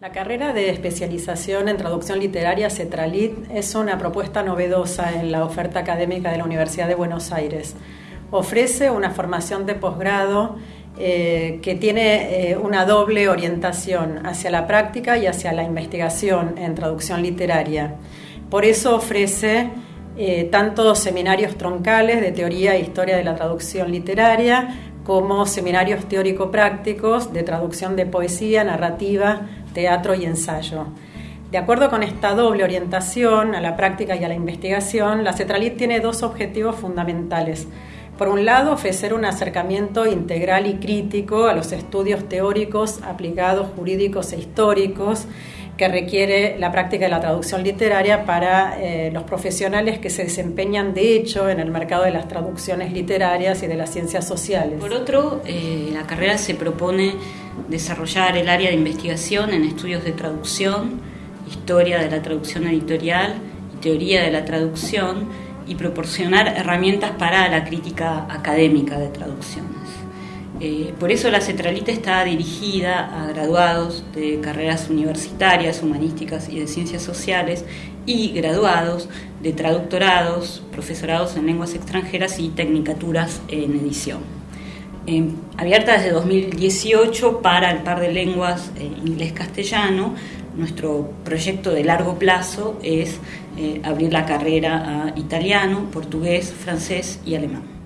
La carrera de especialización en traducción literaria CETRALIT es una propuesta novedosa en la oferta académica de la Universidad de Buenos Aires. Ofrece una formación de posgrado eh, que tiene eh, una doble orientación hacia la práctica y hacia la investigación en traducción literaria. Por eso ofrece eh, tanto seminarios troncales de teoría e historia de la traducción literaria como seminarios teórico-prácticos de traducción de poesía, narrativa, teatro y ensayo. De acuerdo con esta doble orientación a la práctica y a la investigación, la CETRALIT tiene dos objetivos fundamentales. Por un lado, ofrecer un acercamiento integral y crítico a los estudios teóricos, aplicados, jurídicos e históricos que requiere la práctica de la traducción literaria para eh, los profesionales que se desempeñan de hecho en el mercado de las traducciones literarias y de las ciencias sociales. Por otro, eh, la carrera se propone desarrollar el área de investigación en estudios de traducción, historia de la traducción editorial y teoría de la traducción y proporcionar herramientas para la crítica académica de traducciones. Eh, por eso la Cetralita está dirigida a graduados de carreras universitarias, humanísticas y de ciencias sociales y graduados de traductorados, profesorados en lenguas extranjeras y tecnicaturas en edición. Eh, abierta desde 2018 para el par de lenguas eh, inglés-castellano, nuestro proyecto de largo plazo es abrir la carrera a italiano, portugués, francés y alemán.